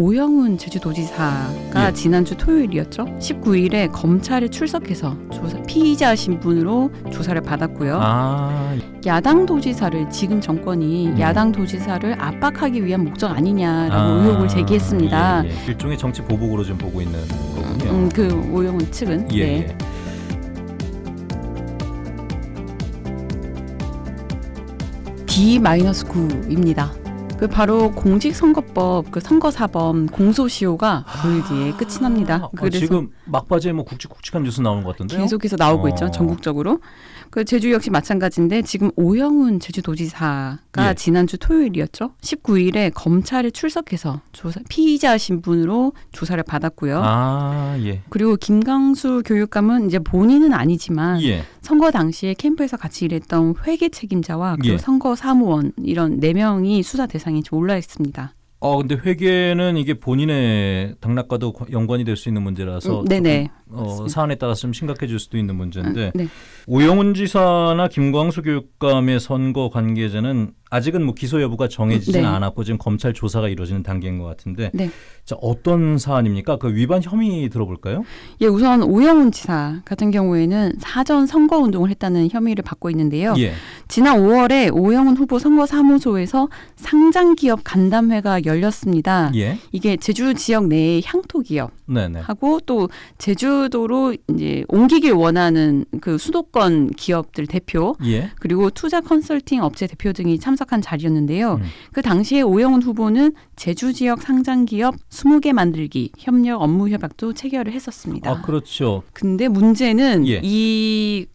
오영훈 제주도지사가 예. 지난주 토요일이었죠. 19일에 검찰에 출석해서 조사, 피의자 신분으로 조사를 받았고요. 아, 야당 도지사를 지금 정권이 음. 야당 도지사를 압박하기 위한 목적 아니냐라고 아, 의혹을 제기했습니다. 예, 예. 일종의 정치 보복으로 좀 보고 있는 거군요. 음, 그 오영훈 측은 예, 네. 예. D-9입니다. 그 바로 공직선거법 그 선거사범 공소시효가 보일 뒤에 끝이 납니다. 아, 지금 막바지에 뭐 굵직굵직한 뉴스 나오는 것 같던데요. 계속해서 나오고 어. 있죠. 전국적으로. 그 제주 역시 마찬가지인데 지금 오영훈 제주도지사가 예. 지난주 토요일이었죠. 19일에 검찰에 출석해서 조사 피의자 신분으로 조사를 받았고요. 아, 예. 그리고 김강수 교육감은 이제 본인은 아니지만 예. 선거 당시에 캠프에서 같이 일했던 회계 책임자와 그리고 예. 선거 사무원 이런 네 명이 수사 대상에 올라 있습니다. 어, 근데 회계는 이게 본인의 당락과도 거- 연관이 될 수 있는 문제라서 음, 네네. 어, 맞습니다. 사안에 따라서 좀 심각해질 수도 있는 문제인데 아, 네. 오영훈 지사나 김광수 교육감의 선거 관계자는 아직은 뭐 기소 여부가 정해지진 네. 않았고 지금 검찰 조사가 이루어지는 단계인 것 같은데 네. 자, 어떤 사안입니까? 그 위반 혐의 들어볼까요? 예, 우선 오영훈 지사 같은 경우에는 사전 선거 운동을 했다는 혐의를 받고 있는데요. 예. 지난 5월에 오영훈 후보 선거 사무소에서 상장 기업 간담회가 열렸습니다. 예. 이게 제주 지역 내의 향토 기업 네네. 하고 또 제주도로 이제 옮기길 원하는 그 수도권 기업들 대표 예. 그리고 투자 컨설팅 업체 대표 등이 참석 한 자리였는데요. 음. 그 당시에 오영훈 후보는 제주 지역 상장 기업 20개 만들기 협력 업무 협약도 체결을 했었습니다. 아, 그렇죠. 근데 문제는 예. 이,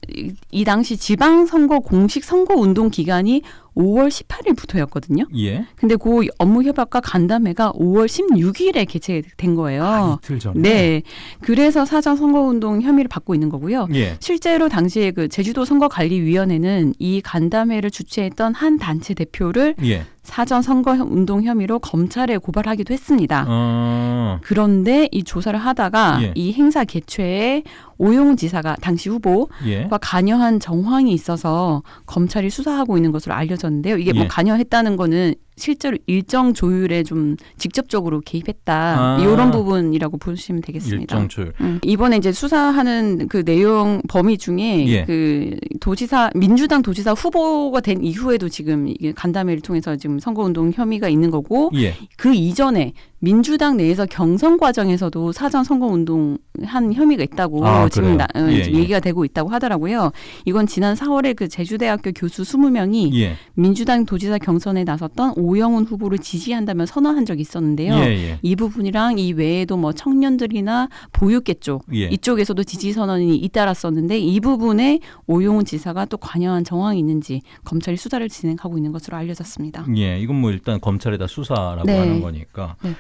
이 당시 지방 선거 공식 선거 운동 기간이 5월 18일부터였거든요. 예. 근데 그 업무 협약과 간담회가 5월 16일에 개최된 거예요. 아, 이틀 전에. 네. 그래서 사전 선거 운동 혐의를 받고 있는 거고요. 예. 실제로 당시에 그 제주도 선거관리위원회는 이 간담회를 주최했던 한 단체 대표를 예. 사전 선거 운동 혐의로 검찰에 고발하기도 했습니다. 어. 그런데 이 조사를 하다가 예. 이 행사 개최에 오용훈 지사가 당시 후보와 예. 관여한 정황이 있어서 검찰이 수사하고 있는 것으로 알려졌는데요. 이게 예. 뭐 관여했다는 거는 실제로 일정 조율에 좀 직접적으로 개입했다 아. 이런 부분이라고 보시면 되겠습니다. 일정 조율. 음, 이번에 이제 수사하는 그 내용 범위 중에 예. 그 도지사 민주당 도지사 후보가 된 이후에도 지금 이게 간담회를 통해서 지금 선거운동 혐의가 있는 거고 예. 그 이전에 민주당 내에서 경선 과정에서도 사전 선거운동 한 혐의가 있다고 아, 지금 나? 어, 예, 지금 예. 얘기가 되고 있다고 하더라고요. 이건 지난 4월에 그 제주대학교 교수 20명이 예. 민주당 도지사 경선에 나섰던 오영훈 후보를 지지한다며 선언한 적이 있었는데요. 예. 예. 이 부분이랑 이 외에도 뭐 청년들이나 보육계 쪽 예. 이쪽에서도 지지 선언이 잇따랐었는데 이 부분에 오용훈 지사가 또 관여한 정황이 있는지 검찰이 수사를 진행하고 있는 것으로 알려졌습니다. 예, 이건 뭐 일단 검찰에다 수사라고 네. 하는 거니까. 네.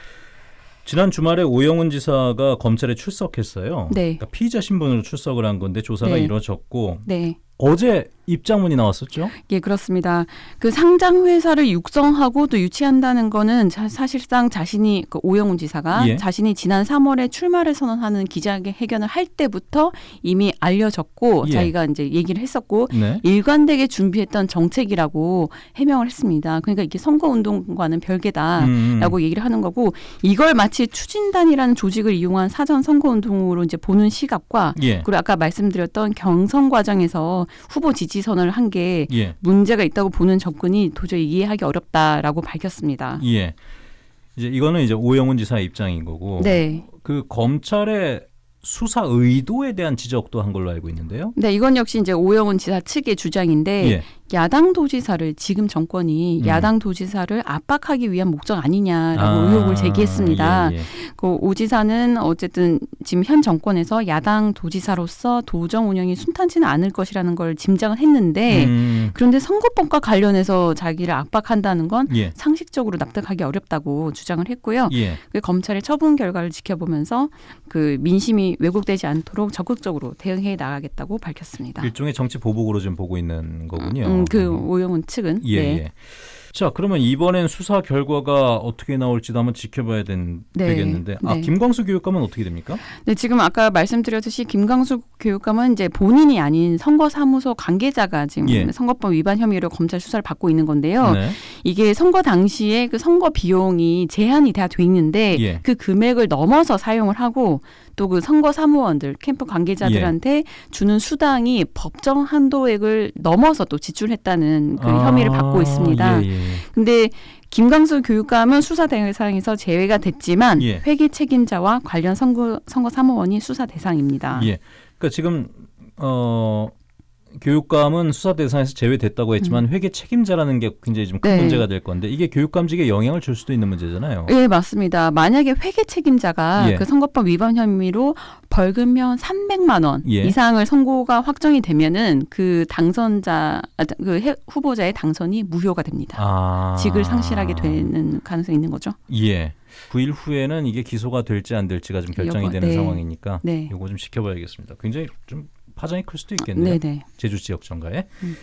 지난 주말에 오영훈 지사가 검찰에 출석했어요. 네. 그러니까 피의자 신분으로 출석을 한 건데 조사가 네. 이루어졌고 네. 어제 입장문이 나왔었죠. 예, 그렇습니다. 그 상장 회사를 육성하고 또 유치한다는 거는 자- 사실상 자신이 그 오영훈 지사가 예. 자신이 지난 3월에 출마를 선언하는 기자회견을 할 때부터 이미 알려졌고 예. 자기가 이제 얘기를 했었고 네. 일관되게 준비했던 정책이라고 해명을 했습니다. 그러니까 이게 선거 운동과는 별개다. 음, 라고 얘기를 하는 거고 이걸 마치 추진단이라는 조직을 이용한 사전 선거 운동으로 이제 보는 시각과 예. 그리고 아까 말씀드렸던 경선 과정에서 후보 지지 선언을 한게 예. 문제가 있다고 보는 접근이 도저히 이해하기 어렵다라고 밝혔습니다. 예. 이제 이거는 이제 오영훈 지사의 입장인 거고 네. 그 검찰의 수사 의도에 대한 지적도 한 걸로 알고 있는데요. 네, 이건 역시 이제 오영훈 지사 측의 주장인데 예. 야당 도지사를 지금 정권이 음. 야당 도지사를 압박하기 위한 목적 아니냐라고 아, 의혹을 제기했습니다. 예, 예. 그 오 지사는 어쨌든 지금 현 정권에서 야당 도지사로서 도정 운영이 순탄치는 않을 것이라는 걸 짐작을 했는데 음, 그런데 선거법과 관련해서 자기를 압박한다는 건 예. 상식적으로 납득하기 어렵다고 주장을 했고요. 예. 그 검찰의 처분 결과를 지켜보면서 그 민심이 왜곡되지 않도록 적극적으로 대응해 나가겠다고 밝혔습니다. 일종의 정치 보복으로 좀 보고 있는 거군요. 음, 그 오영훈 측은 예, 네. 예. 자, 그러면 이번엔 수사 결과가 어떻게 나올지도 한번 지켜봐야 된, 네, 되겠는데, 아 네. 김광수 교육감은 어떻게 됩니까? 네, 지금 아까 말씀드렸듯이 김광수 교육감은 이제 본인이 아닌 선거사무소 관계자가 지금 예. 선거법 위반 혐의로 검찰 수사를 받고 있는 건데요. 네. 이게 선거 당시에 그 선거 비용이 제한이 다 돼 있는데 예. 그 금액을 넘어서 사용을 하고 또 그 선거 사무원들 캠프 관계자들한테 주는 수당이 법정 한도액을 넘어서 또 지출했다는 그 혐의를 받고 있습니다. 아, 예, 예. 근데 김광수 교육감은 수사 대상에서 제외가 됐지만 예. 회계 책임자와 관련 선거 선거 사무원이 수사 대상입니다. 예. 그러니까 지금 어 교육감은 수사 대상에서 제외됐다고 했지만 회계 책임자라는 게 굉장히 좀큰 음. 네. 문제가 될 건데 이게 교육감직에 영향을 줄 수도 있는 문제잖아요. 예, 맞습니다. 만약에 회계 책임자가 예. 그 선거법 위반 혐의로 벌금형 300만 원 예. 이상을 선고가 확정이 되면은 그 당선자 아, 그 해- 후보자의 당선이 무효가 됩니다. 아. 직을 상실하게 되는 가능성이 있는 거죠. 예. 9일 후에는 이게 기소가 될지 안 될지가 좀 결정이 요거, 되는 네. 상황이니까 네. 이거 좀 지켜봐야겠습니다. 굉장히 좀 파장이 클 수도 있겠네요. 네, 네. 제주 지역 정가에. 음.